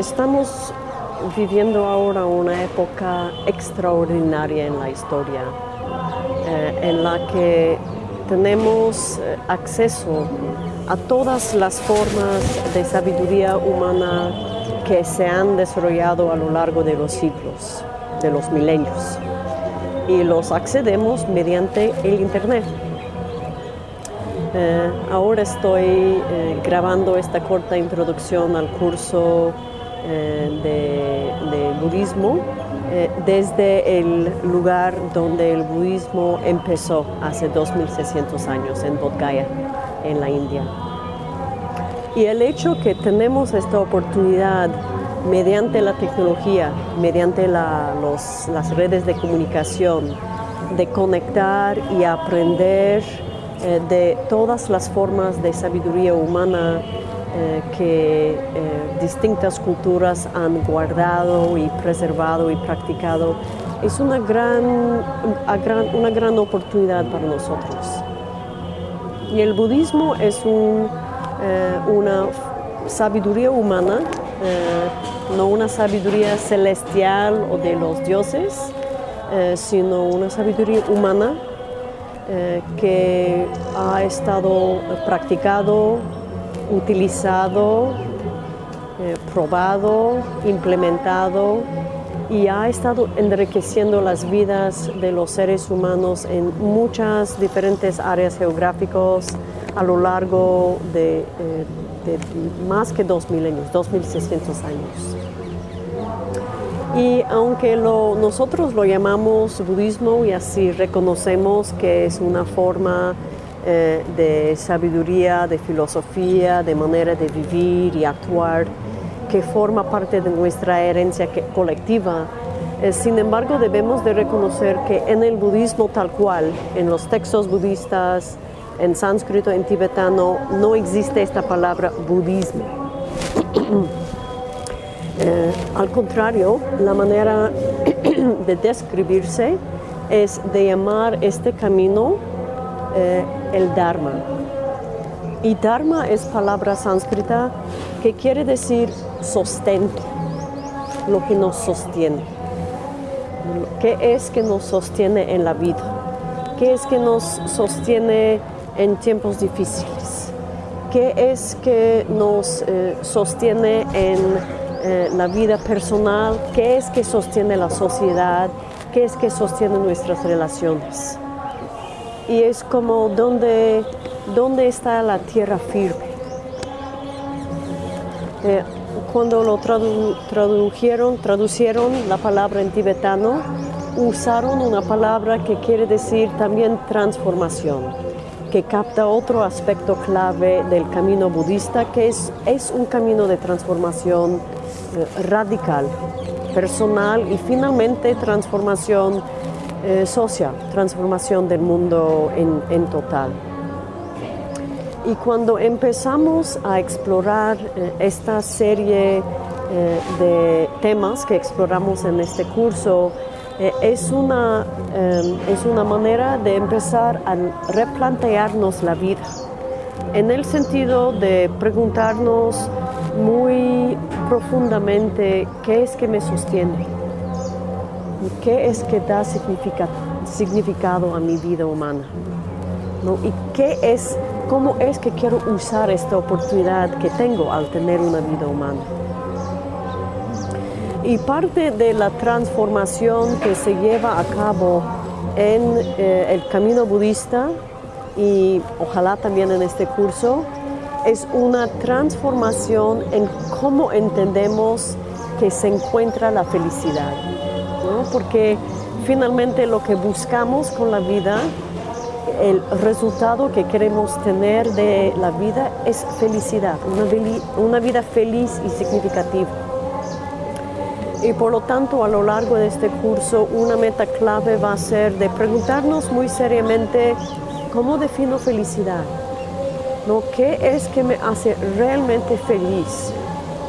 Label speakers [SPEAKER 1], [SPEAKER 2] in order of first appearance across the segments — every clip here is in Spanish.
[SPEAKER 1] Estamos viviendo ahora una época extraordinaria en la historia, eh, en la que tenemos eh, acceso a todas las formas de sabiduría humana que se han desarrollado a lo largo de los siglos, de los milenios, y los accedemos mediante el Internet. Eh, ahora estoy grabando esta corta introducción al curso de, de, budismo desde el lugar donde el budismo empezó hace 2600 años, en Bodh Gaya, en la India. Y el hecho que tenemos esta oportunidad mediante la tecnología, mediante las redes de comunicación, de conectar y aprender eh, de todas las formas de sabiduría humana eh, que eh, distintas culturas han guardado y preservado y practicado, es una gran, una gran oportunidad para nosotros. Y el budismo es eh, una sabiduría humana, no una sabiduría celestial o de los dioses, sino una sabiduría humana que ha estado practicado, utilizado, probado, implementado y ha estado enriqueciendo las vidas de los seres humanos en muchas diferentes áreas geográficas, a lo largo de, eh, más que dos milenios, 2600 años. Y aunque nosotros lo llamamos budismo y así reconocemos que es una forma eh, de sabiduría, de filosofía, de manera de vivir y actuar, que forma parte de nuestra herencia colectiva, eh, sin embargo debemos de reconocer que en el budismo tal cual, en los textos budistas, en sánscrito, en tibetano, no existe esta palabra budismo. Eh, al contrario, la manera de describirse es de llamar este camino eh, el Dharma. Y Dharma es palabra sánscrita que quiere decir sostento, lo que nos sostiene. ¿Qué es que nos sostiene en la vida? ¿Qué es que nos sostiene en tiempos difíciles. ¿Qué es que nos eh, sostiene en eh, la vida personal? ¿Qué es que sostiene la sociedad? ¿Qué es que sostiene nuestras relaciones? Y es como donde, está la tierra firme. Eh, cuando lo tradujeron, traducieron la palabra en tibetano, usaron una palabra que quiere decir también transformación que capta otro aspecto clave del camino budista, que es, es un camino de transformación eh, radical, personal y finalmente transformación eh, social, transformación del mundo en, total. Y cuando empezamos a explorar eh, esta serie de temas que exploramos en este curso, eh, es, una, es una manera de empezar a replantearnos la vida, en el sentido de preguntarnos muy profundamente qué es que me sostiene, qué es que da significado a mi vida humana, y qué es, cómo es que quiero usar esta oportunidad que tengo al tener una vida humana. Y parte de la transformación que se lleva a cabo en eh, el camino budista y ojalá también en este curso es una transformación en cómo entendemos que se encuentra la felicidad. Porque finalmente lo que buscamos con la vida, el resultado que queremos tener de la vida es felicidad, una, una vida feliz y significativa. Y por lo tanto, a lo largo de este curso, una meta clave va a ser de preguntarnos muy seriamente cómo defino felicidad. ¿No? ¿Qué es que me hace realmente feliz?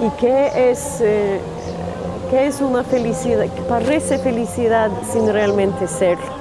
[SPEAKER 1] ¿Y qué es, eh, qué es una felicidad? que parece felicidad sin realmente serlo?